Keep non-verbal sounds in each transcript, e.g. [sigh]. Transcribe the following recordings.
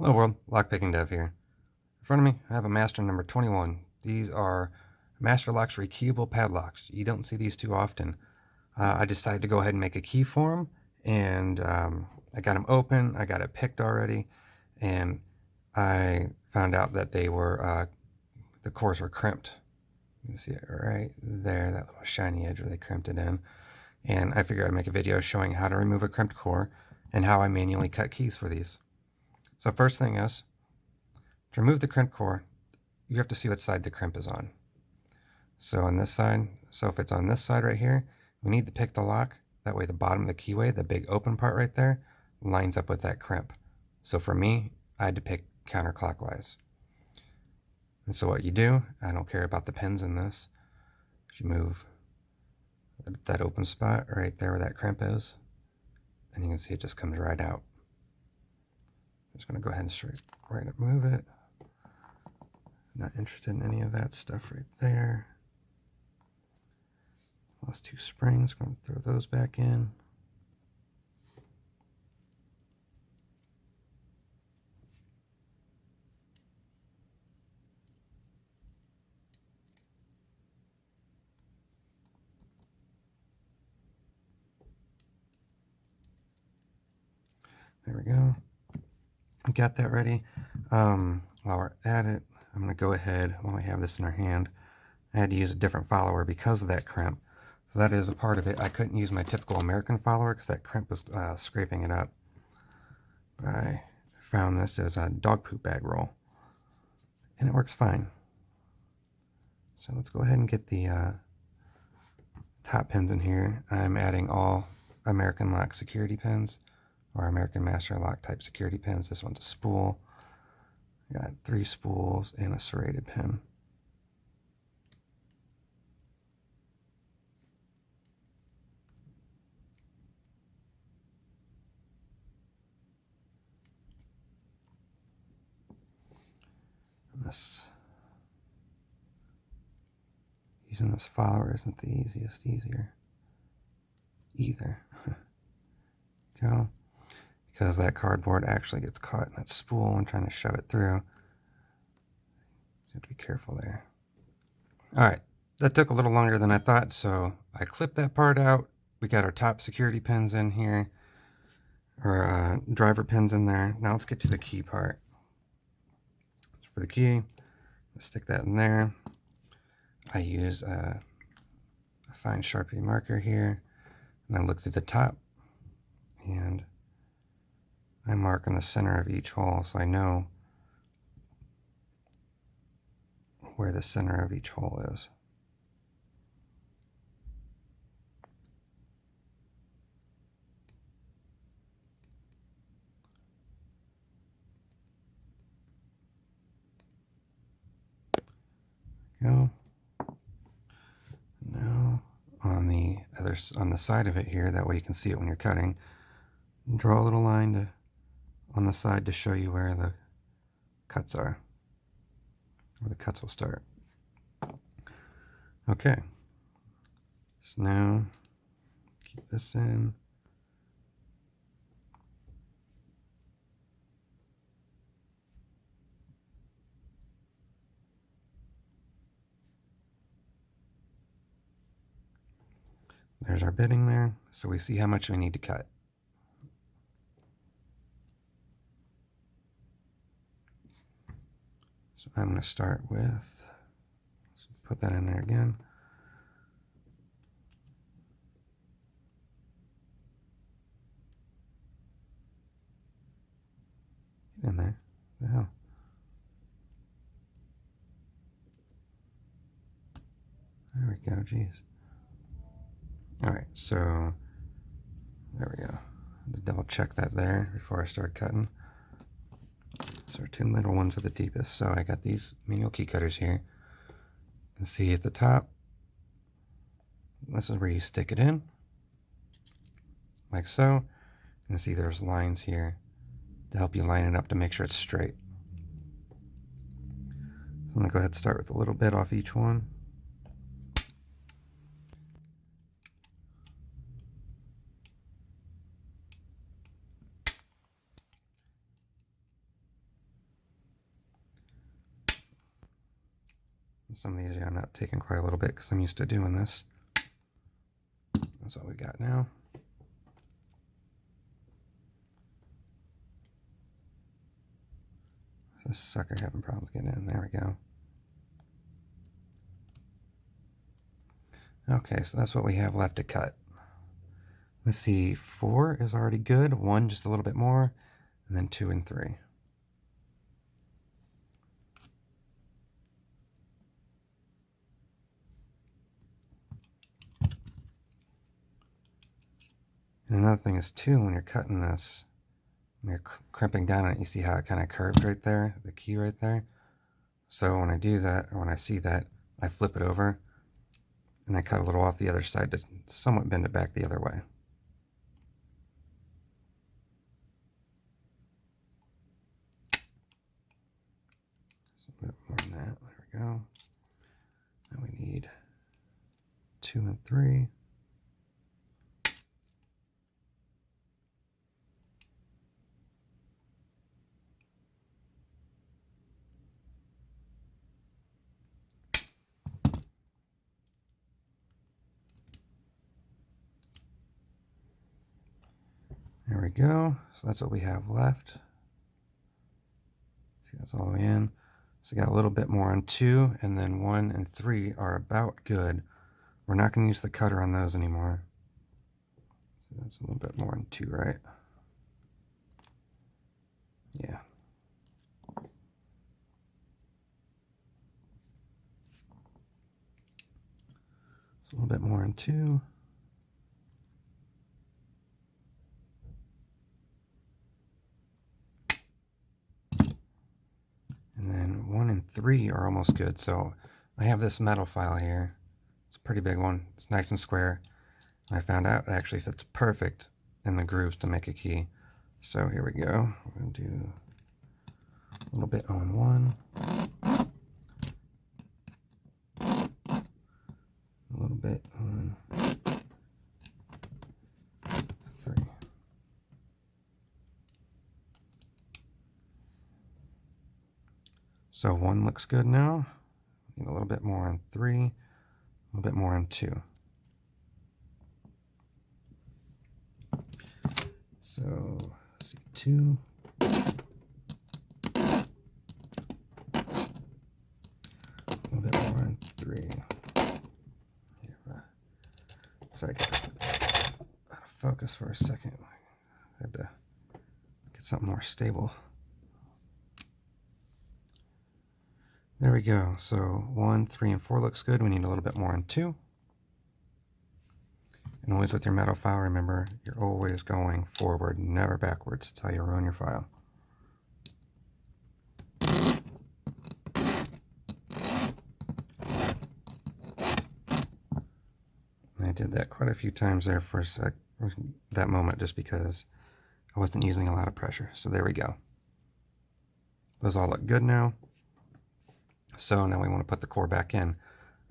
Hello world, Lockpicking Dev here. In front of me, I have a master number 21. These are Master Locks rekeyable padlocks. You don't see these too often. Uh, I decided to go ahead and make a key for them, and um, I got them open, I got it picked already, and I found out that they were, uh, the cores were crimped. You can see it right there, that little shiny edge where they crimped it in. And I figured I'd make a video showing how to remove a crimped core and how I manually cut keys for these. So first thing is, to remove the crimp core, you have to see what side the crimp is on. So on this side, so if it's on this side right here, we need to pick the lock. That way the bottom of the keyway, the big open part right there, lines up with that crimp. So for me, I had to pick counterclockwise. And so what you do, I don't care about the pins in this. You move that open spot right there where that crimp is, and you can see it just comes right out just going to go ahead and straight right up move it. Not interested in any of that stuff right there. Lost two springs, going to throw those back in. There we go got that ready. Um, while we're at it, I'm going to go ahead, while we have this in our hand, I had to use a different follower because of that crimp. So that is a part of it. I couldn't use my typical American follower because that crimp was uh, scraping it up. But I found this as a dog poop bag roll. And it works fine. So let's go ahead and get the uh, top pins in here. I'm adding all American Lock security pins or American Master Lock type security pins. This one's a spool. Got three spools and a serrated pin. this using this follower isn't the easiest easier either. [laughs] Go because that cardboard actually gets caught in that spool when trying to shove it through. You have to be careful there. All right, that took a little longer than I thought, so I clipped that part out. We got our top security pins in here, or uh, driver pins in there. Now let's get to the key part. For the key, stick that in there. I use a, a fine Sharpie marker here, and I look through the top, and I mark in the center of each hole so I know where the center of each hole is. Go. Now on the other on the side of it here, that way you can see it when you're cutting. Draw a little line to on the side to show you where the cuts are, where the cuts will start. Okay, so now keep this in. There's our bitting there, so we see how much we need to cut. So I'm going to start with, put that in there again. Get in there. What the hell? There we go, jeez. Alright, so there we go. Double check that there before I start cutting. Our two middle ones are the deepest. So I got these manual key cutters here. And see at the top, this is where you stick it in, like so. And see there's lines here to help you line it up to make sure it's straight. So I'm going to go ahead and start with a little bit off each one. Some of these, I'm not taking quite a little bit because I'm used to doing this. That's what we got now. This sucker having problems getting in. There we go. Okay, so that's what we have left to cut. Let's see, four is already good, one just a little bit more, and then two and three. And another thing is too, when you're cutting this, when you're crimping down on it, you see how it kind of curved right there, the key right there. So when I do that, or when I see that, I flip it over, and I cut a little off the other side to somewhat bend it back the other way. a bit more than that. There we go. Now we need two and three. We go. So that's what we have left. See, that's all the way in. So got a little bit more on two, and then one and three are about good. We're not going to use the cutter on those anymore. So that's a little bit more on two, right? Yeah. So a little bit more on two. And then one and three are almost good. So I have this metal file here. It's a pretty big one. It's nice and square. I found out it actually fits perfect in the grooves to make a key. So here we go. We're going to do a little bit on one. A little bit on So one looks good now. Need a little bit more on three, a little bit more on two. So see two. A little bit more on three. Sorry, out of focus for a second. I had to get something more stable. There we go. So one, three, and four looks good. We need a little bit more on two. And always with your metal file, remember, you're always going forward, never backwards. That's how you ruin your file. I did that quite a few times there for a sec, that moment just because I wasn't using a lot of pressure. So there we go. Those all look good now. So now we want to put the core back in.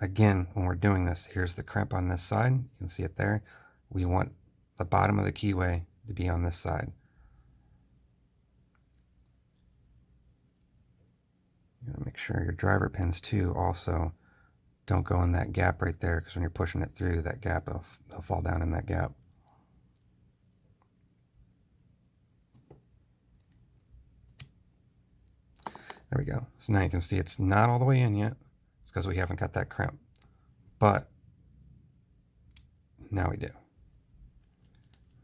Again, when we're doing this, here's the crimp on this side. You can see it there. We want the bottom of the keyway to be on this side. You gotta make sure your driver pins too also don't go in that gap right there because when you're pushing it through that gap, it'll, it'll fall down in that gap. There we go. So now you can see it's not all the way in yet. It's because we haven't got that crimp. But now we do.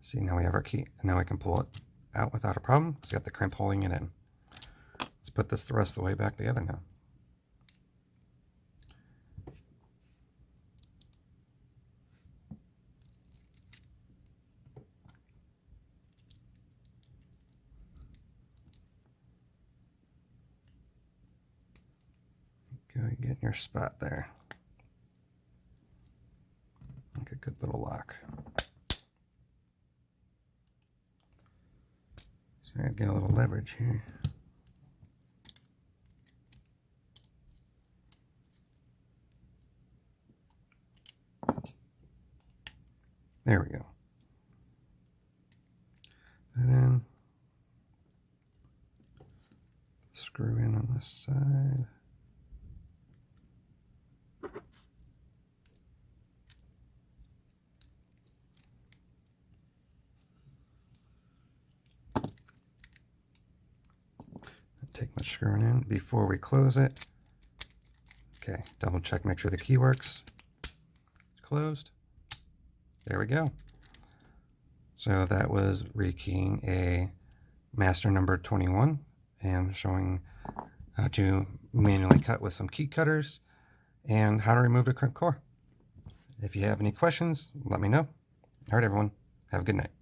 See, now we have our key. And now we can pull it out without a problem. It's got the crimp holding it in. Let's put this the rest of the way back together now. Go get in your spot there. Like a good little lock. So I get a little leverage here. There we go. That in. Screw in on this side. Take much screwing in before we close it. Okay, double check, make sure the key works. It's closed. There we go. So that was rekeying a master number 21 and showing how to manually cut with some key cutters and how to remove the crimp core. If you have any questions, let me know. All right, everyone. Have a good night.